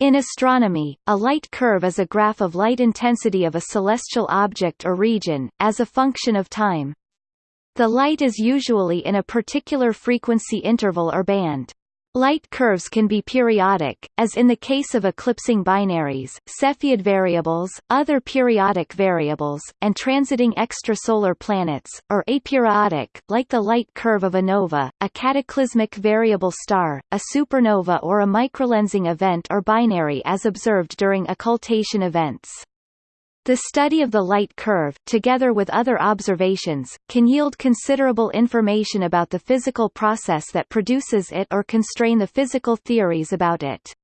In astronomy, a light curve is a graph of light intensity of a celestial object or region, as a function of time. The light is usually in a particular frequency interval or band. Light curves can be periodic, as in the case of eclipsing binaries, Cepheid variables, other periodic variables, and transiting extrasolar planets, or aperiodic, like the light curve of a nova, a cataclysmic variable star, a supernova or a microlensing event or binary as observed during occultation events. The study of the light curve, together with other observations, can yield considerable information about the physical process that produces it or constrain the physical theories about it.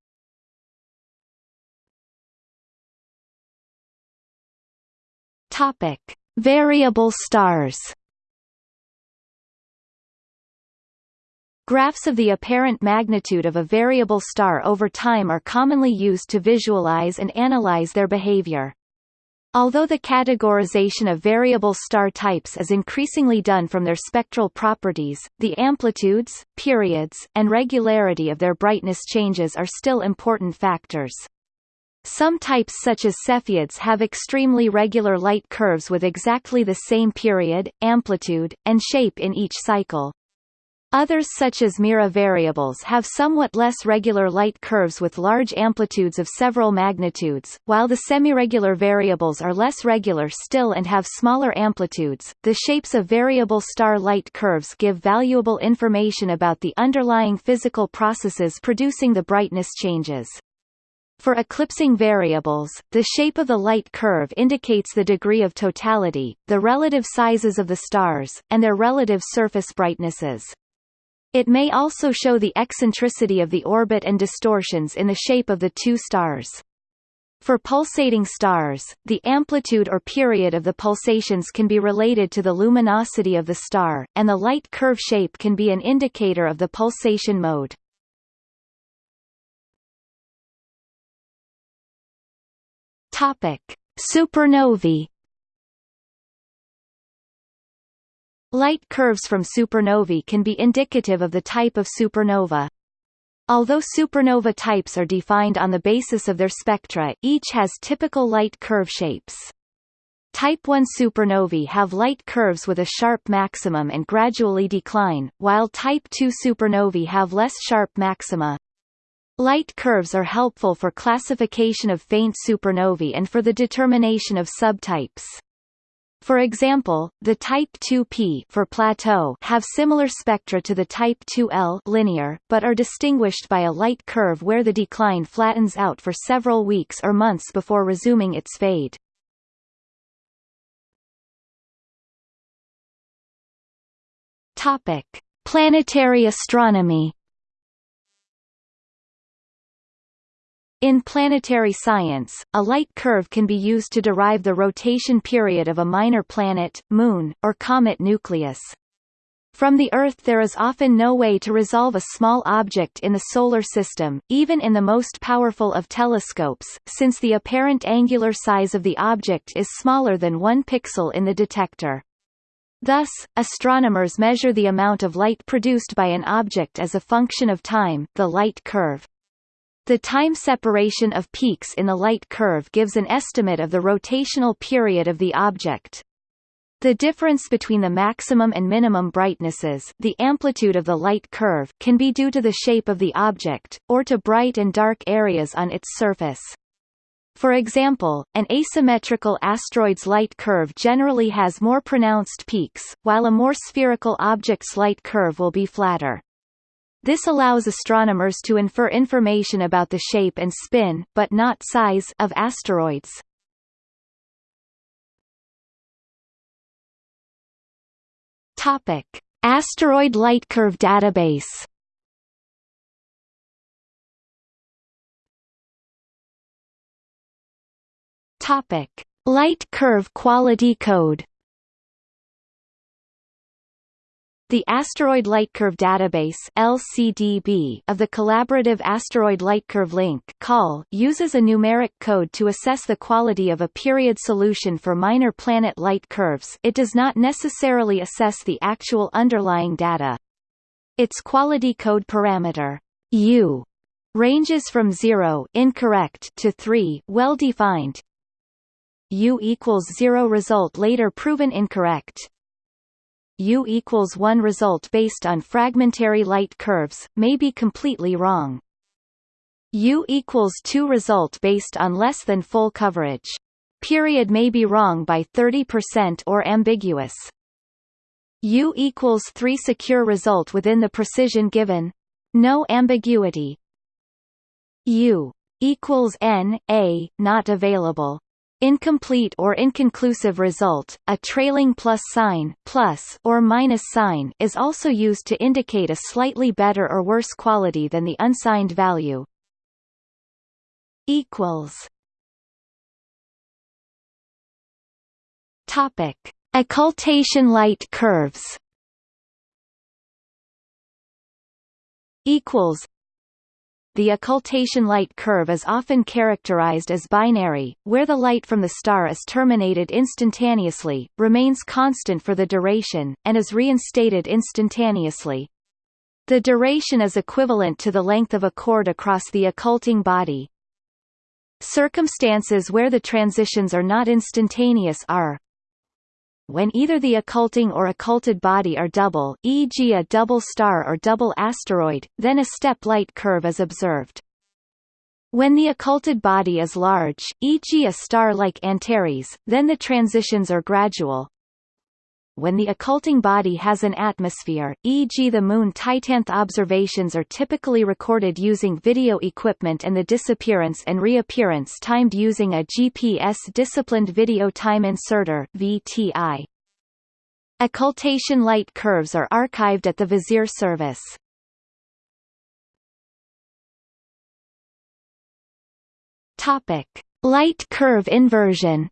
Topic: Variable stars. Graphs of the apparent magnitude of a variable star over time are commonly used to visualize and analyze their behavior. Although the categorization of variable star types is increasingly done from their spectral properties, the amplitudes, periods, and regularity of their brightness changes are still important factors. Some types such as Cepheids have extremely regular light curves with exactly the same period, amplitude, and shape in each cycle. Others such as Mira variables have somewhat less regular light curves with large amplitudes of several magnitudes, while the semiregular variables are less regular still and have smaller amplitudes. The shapes of variable star light curves give valuable information about the underlying physical processes producing the brightness changes. For eclipsing variables, the shape of the light curve indicates the degree of totality, the relative sizes of the stars, and their relative surface brightnesses. It may also show the eccentricity of the orbit and distortions in the shape of the two stars. For pulsating stars, the amplitude or period of the pulsations can be related to the luminosity of the star, and the light curve shape can be an indicator of the pulsation mode. Topic: Supernovae Light curves from supernovae can be indicative of the type of supernova. Although supernova types are defined on the basis of their spectra, each has typical light curve shapes. Type 1 supernovae have light curves with a sharp maximum and gradually decline, while Type 2 supernovae have less sharp maxima. Light curves are helpful for classification of faint supernovae and for the determination of subtypes. For example, the type 2p for plateau have similar spectra to the type 2l linear, but are distinguished by a light curve where the decline flattens out for several weeks or months before resuming its fade. Topic: Planetary astronomy In planetary science, a light curve can be used to derive the rotation period of a minor planet, moon, or comet nucleus. From the Earth there is often no way to resolve a small object in the Solar System, even in the most powerful of telescopes, since the apparent angular size of the object is smaller than one pixel in the detector. Thus, astronomers measure the amount of light produced by an object as a function of time, the light curve. The time separation of peaks in the light curve gives an estimate of the rotational period of the object. The difference between the maximum and minimum brightnesses the amplitude of the light curve can be due to the shape of the object, or to bright and dark areas on its surface. For example, an asymmetrical asteroid's light curve generally has more pronounced peaks, while a more spherical object's light curve will be flatter. This allows astronomers to infer information about the shape and spin but not size of asteroids. Topic: Asteroid Light Curve Database. Topic: Light Curve Quality Code. The Asteroid Lightcurve Database (LCDB) of the Collaborative Asteroid Lightcurve Link (CAL) uses a numeric code to assess the quality of a period solution for minor planet light curves. It does not necessarily assess the actual underlying data. Its quality code parameter U ranges from 0 incorrect to 3 well defined u equals 0 result later proven incorrect u equals 1 result based on fragmentary light curves may be completely wrong. U equals 2 result based on less than full coverage. Period may be wrong by 30% or ambiguous. U equals 3 secure result within the precision given. No ambiguity. U equals N, A, not available. Incomplete or inconclusive result, a trailing plus sign plus or minus sign is also used to indicate a slightly better or worse quality than the unsigned value. Equals. Topic: Occultation light curves. Equals the occultation light curve is often characterized as binary, where the light from the star is terminated instantaneously, remains constant for the duration, and is reinstated instantaneously. The duration is equivalent to the length of a chord across the occulting body. Circumstances where the transitions are not instantaneous are when either the occulting or occulted body are double, e.g. a double star or double asteroid, then a step-light curve is observed. When the occulted body is large, e.g. a star like Antares, then the transitions are gradual, when the occulting body has an atmosphere, e.g. the Moon Titanth observations are typically recorded using video equipment and the disappearance and reappearance timed using a GPS-disciplined video time inserter VTI. Occultation light curves are archived at the Vizier service. Topic: Light curve inversion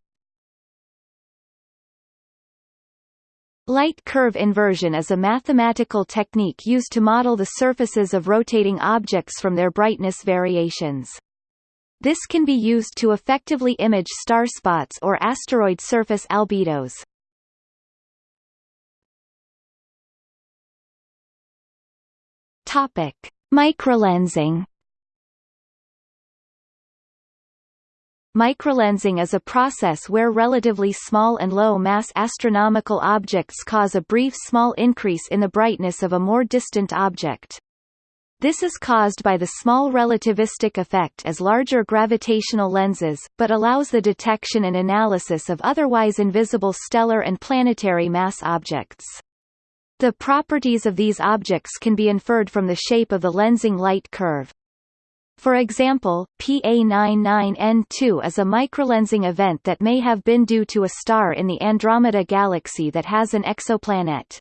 Light curve inversion is a mathematical technique used to model the surfaces of rotating objects from their brightness variations. This can be used to effectively image star spots or asteroid surface albedos. Topic: Microlensing Microlensing is a process where relatively small and low-mass astronomical objects cause a brief small increase in the brightness of a more distant object. This is caused by the small relativistic effect as larger gravitational lenses, but allows the detection and analysis of otherwise invisible stellar and planetary mass objects. The properties of these objects can be inferred from the shape of the lensing light curve. For example, PA99N2 is a microlensing event that may have been due to a star in the Andromeda galaxy that has an exoplanet.